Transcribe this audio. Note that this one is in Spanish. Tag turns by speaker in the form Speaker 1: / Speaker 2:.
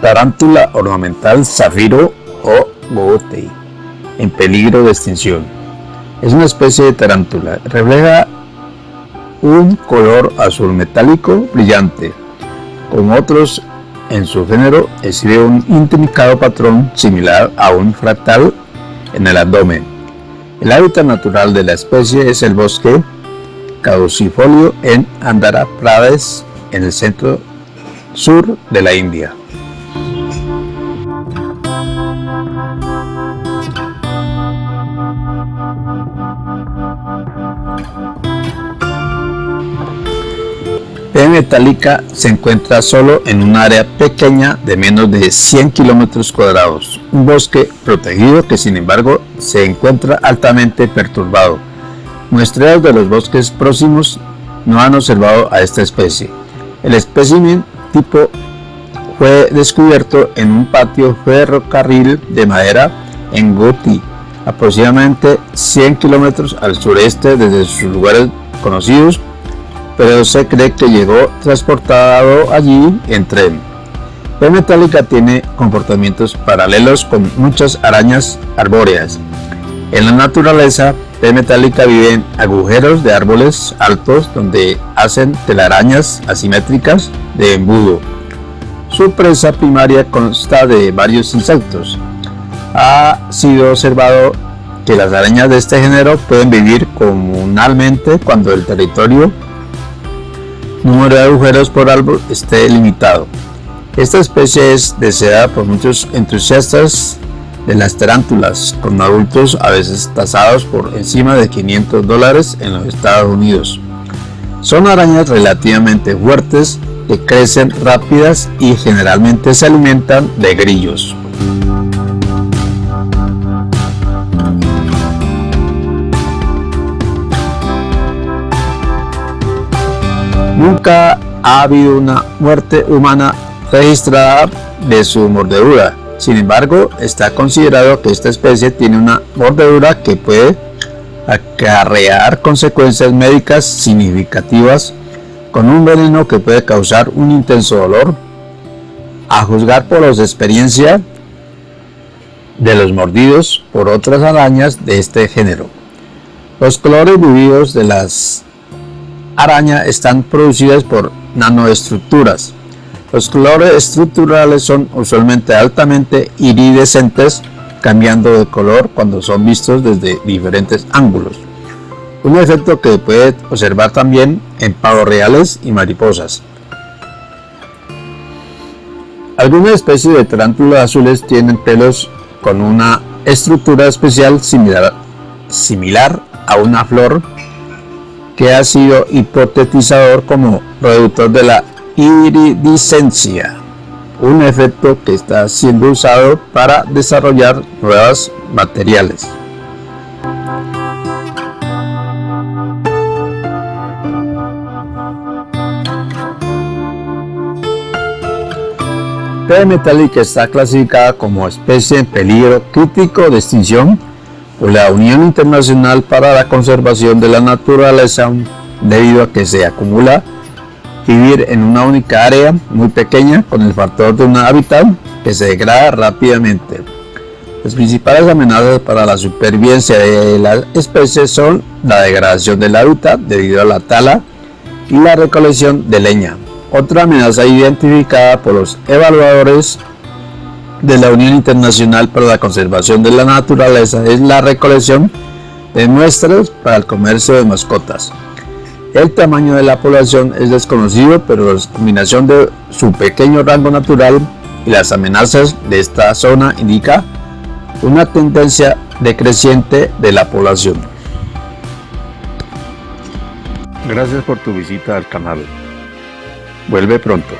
Speaker 1: Tarántula ornamental zafiro o gootei, en peligro de extinción. Es una especie de tarántula. Refleja un color azul metálico brillante. Como otros en su género, exhibe un intrincado patrón similar a un fractal en el abdomen. El hábitat natural de la especie es el bosque caducifolio en Andhra Pradesh, en el centro sur de la India. Metálica se encuentra solo en un área pequeña de menos de 100 kilómetros cuadrados, un bosque protegido que sin embargo se encuentra altamente perturbado. Muestreos de los bosques próximos no han observado a esta especie. El espécimen tipo fue descubierto en un patio ferrocarril de madera en Goti, aproximadamente 100 kilómetros al sureste desde sus lugares conocidos, pero se cree que llegó transportado allí en tren. La metálica tiene comportamientos paralelos con muchas arañas arbóreas. En la naturaleza, P. metálica vive en agujeros de árboles altos donde hacen telarañas asimétricas de embudo. Su presa primaria consta de varios insectos. Ha sido observado que las arañas de este género pueden vivir comunalmente cuando el territorio número de agujeros por árbol esté limitado. Esta especie es deseada por muchos entusiastas de las tarántulas, con adultos a veces tasados por encima de 500 dólares en los Estados Unidos. Son arañas relativamente fuertes que crecen rápidas y generalmente se alimentan de grillos. Nunca ha habido una muerte humana registrada de su mordedura, sin embargo, está considerado que esta especie tiene una mordedura que puede acarrear consecuencias médicas significativas con un veneno que puede causar un intenso dolor. A juzgar por las experiencias de los mordidos por otras arañas de este género. Los colores vividos de las arañas están producidos por nanoestructuras los colores estructurales son usualmente altamente iridescentes, cambiando de color cuando son vistos desde diferentes ángulos. Un efecto que puede observar también en pavos reales y mariposas. Algunas especies de tarántulas azules tienen pelos con una estructura especial similar a una flor que ha sido hipotetizador como reductor de la iridiscencia, un efecto que está siendo usado para desarrollar nuevos materiales. P. metálica está clasificada como especie en peligro crítico de extinción por la Unión Internacional para la Conservación de la Naturaleza debido a que se acumula vivir en una única área muy pequeña con el factor de un hábitat que se degrada rápidamente. Las principales amenazas para la supervivencia de la especie son la degradación del hábitat debido a la tala y la recolección de leña. Otra amenaza identificada por los evaluadores de la Unión Internacional para la Conservación de la Naturaleza es la recolección de muestras para el comercio de mascotas. El tamaño de la población es desconocido, pero la combinación de su pequeño rango natural y las amenazas de esta zona indica una tendencia decreciente de la población. Gracias por tu visita al canal. Vuelve pronto.